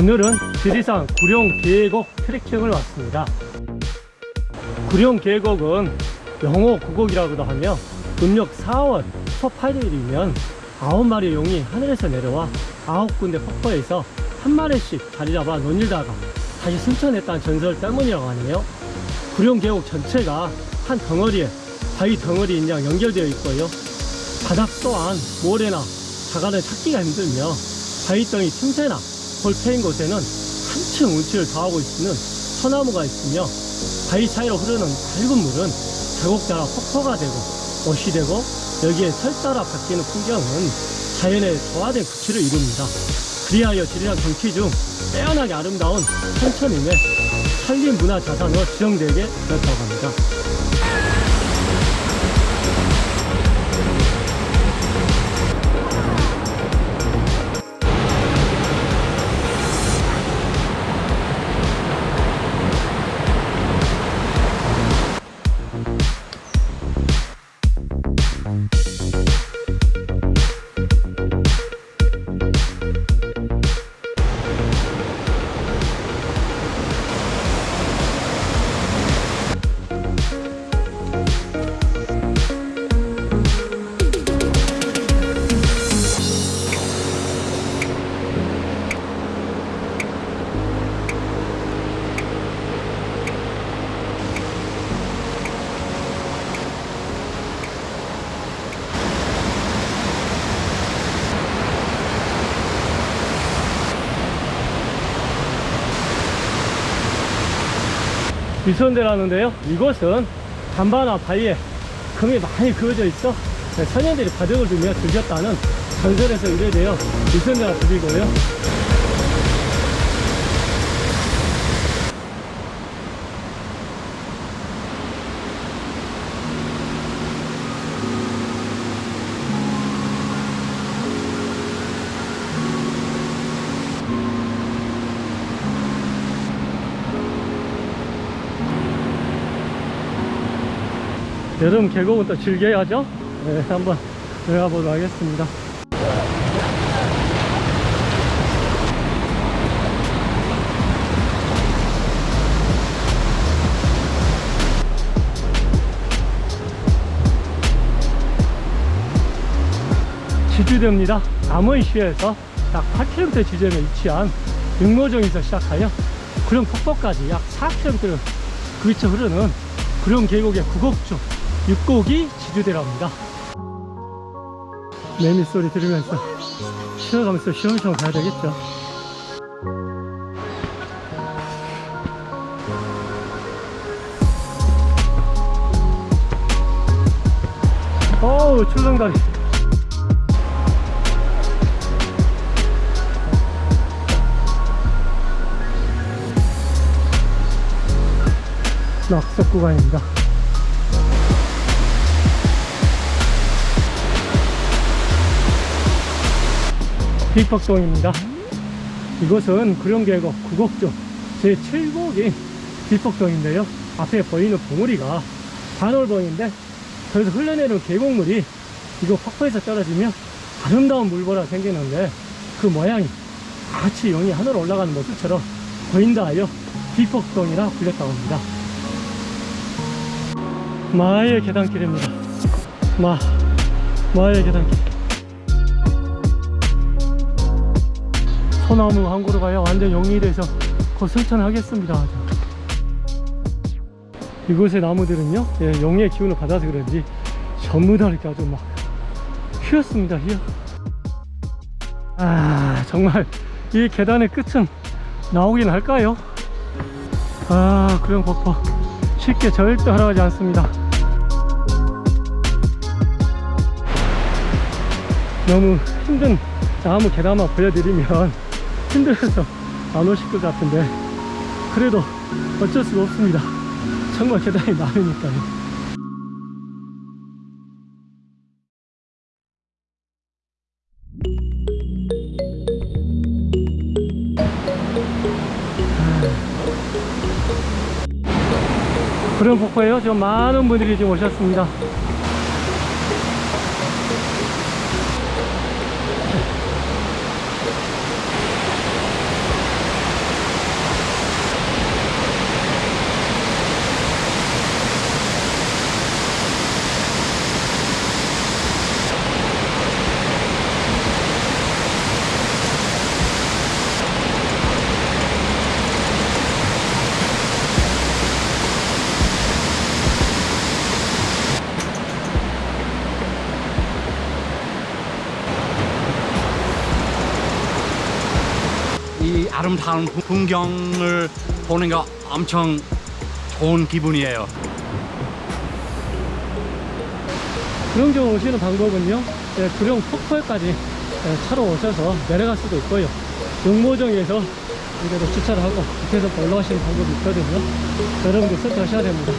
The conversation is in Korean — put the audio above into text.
오늘은 지리산 구룡 계곡 트레킹을 왔습니다. 구룡 계곡은 영호 구곡이라고도 하며 음력 4월 초 8일이면 9마리 용이 하늘에서 내려와 9군데 폭포에서 한 마리씩 자리 잡아 논일다가 다시 승천했다는 전설 때문이라고 하네요. 구룡 계곡 전체가 한 덩어리에 바위 덩어리인 양 연결되어 있고요. 바닥 또한 모래나 자갈을 찾기가 힘들며 바위덩이 틈새나 볼 패인 곳에는 한층 운치를 더하고 있는 소나무가 있으며 바위 사이로 흐르는 밝은 물은 자곡 따라 폭포가 되고 옷이 되고 여기에 설 따라 바뀌는 풍경은 자연의 조화된 구치를 이룹니다. 그리하여 지리산 경치 중 빼어나게 아름다운 천천임에 산림문화자산으로 지정되게 되었다고 합니다. 위선대라는데요. 이곳은 단바나 바위에 금이 많이 그어져 있어 선현들이 바둑을 두며 즐겼다는 전설에서 유래되어 위선대라 불리고요 여름 계곡은 또 즐겨야죠? 네, 한번 들어가 보도록 하겠습니다. 지주대입니다. 남원시에서 약 8km 지점에 위치한 육로정에서 시작하여 구룡 폭포까지 약 4km를 그 위쳐 흐르는 구룡 계곡의 구곡중 육곡이 지주대랍니다. 매미 소리 들으면서 쉬어가면서 시원시원 가야 되겠죠. 어우 출렁다리. 낙석 구간입니다 빅박동입니다. 이곳은 구룡계곡 구곡중 제7곡인 빅박동인데요. 앞에 보이는 봉우리가 반월봉인데 저기서 흘러내리는 계곡물이 이거 폭포에서 떨어지면 아름다운 물보라 생기는데 그 모양이 마치 용이 하늘로 올라가는 모습처럼 보인다 하여 빅폭동이라 불렸다고 합니다. 마의 계단길입니다. 마 마의 계단길 소나무 한 그루 가야 완전 용이 돼서 곧 승천하겠습니다. 이곳의 나무들은요 예, 용의 기운을 받아서 그런지 전부 다 이렇게 아주 막 휘었습니다 휘어. 아 정말 이 계단의 끝은 나오긴 할까요? 아 그런 폭포 쉽게 절대 허락하지 않습니다. 너무 힘든 나무 계단만 보여드리면 힘들어서 안 오실 것 같은데 그래도 어쩔 수가 없습니다. 정말 계단이 많으니까요. 그런 폭포에요? 지금 많은 분들이 지금 오셨습니다 아름다운 풍경을 보는 거 엄청 좋은 기분이에요. 구룡정 오시는 방법은요 예, 구룡 폭포까지 예, 차로 오셔서 내려갈 수도 있고요. 용모정에서 이대로 주차를 하고 밑에서 올라가시는 방법이 있거든요. 여러분들 선택하셔야 됩니다